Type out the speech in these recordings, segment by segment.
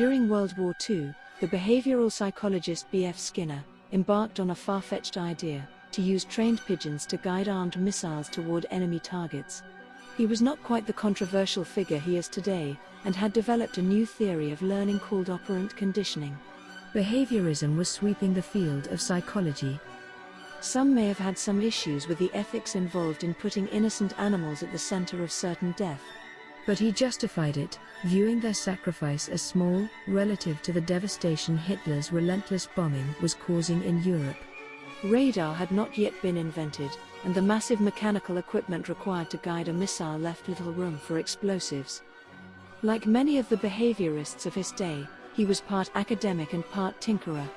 During World War II, the behavioral psychologist B.F. Skinner embarked on a far fetched idea to use trained pigeons to guide armed missiles toward enemy targets. He was not quite the controversial figure he is today, and had developed a new theory of learning called operant conditioning. Behaviorism was sweeping the field of psychology. Some may have had some issues with the ethics involved in putting innocent animals at the center of certain death. But he justified it, viewing their sacrifice as small, relative to the devastation Hitler's relentless bombing was causing in Europe. Radar had not yet been invented, and the massive mechanical equipment required to guide a missile left little room for explosives. Like many of the behaviorists of his day, he was part academic and part tinkerer.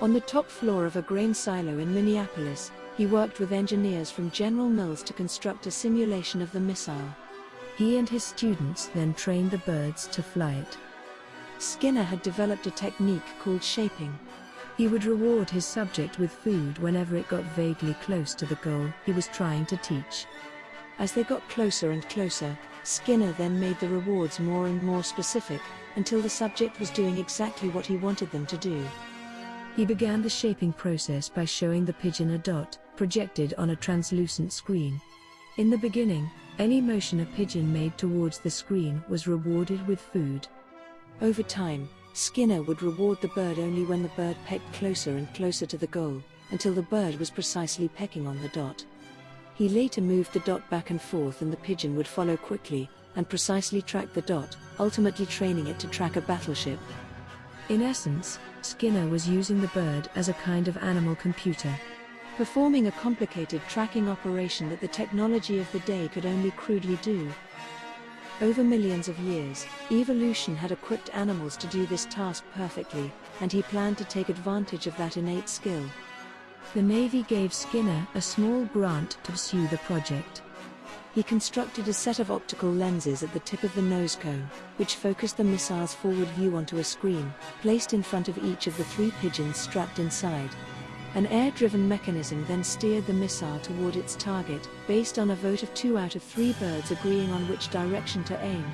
On the top floor of a grain silo in Minneapolis, he worked with engineers from General Mills to construct a simulation of the missile. He and his students then trained the birds to fly it. Skinner had developed a technique called shaping. He would reward his subject with food whenever it got vaguely close to the goal he was trying to teach. As they got closer and closer, Skinner then made the rewards more and more specific, until the subject was doing exactly what he wanted them to do. He began the shaping process by showing the pigeon a dot, projected on a translucent screen. In the beginning, any motion a pigeon made towards the screen was rewarded with food. Over time, Skinner would reward the bird only when the bird pecked closer and closer to the goal, until the bird was precisely pecking on the dot. He later moved the dot back and forth and the pigeon would follow quickly, and precisely track the dot, ultimately training it to track a battleship. In essence, Skinner was using the bird as a kind of animal computer performing a complicated tracking operation that the technology of the day could only crudely do. Over millions of years, evolution had equipped animals to do this task perfectly, and he planned to take advantage of that innate skill. The Navy gave Skinner a small grant to pursue the project. He constructed a set of optical lenses at the tip of the nose cone, which focused the missile's forward view onto a screen, placed in front of each of the three pigeons strapped inside. An air-driven mechanism then steered the missile toward its target, based on a vote of two out of three birds agreeing on which direction to aim.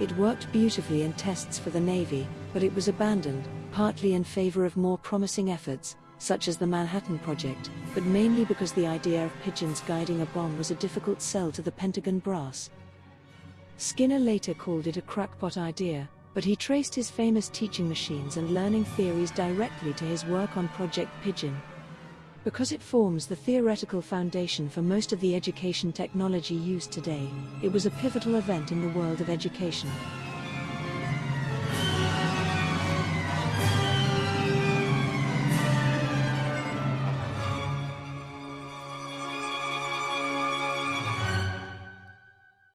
It worked beautifully in tests for the Navy, but it was abandoned, partly in favor of more promising efforts, such as the Manhattan Project, but mainly because the idea of pigeons guiding a bomb was a difficult sell to the Pentagon brass. Skinner later called it a crackpot idea, but he traced his famous teaching machines and learning theories directly to his work on Project Pigeon. Because it forms the theoretical foundation for most of the education technology used today, it was a pivotal event in the world of education.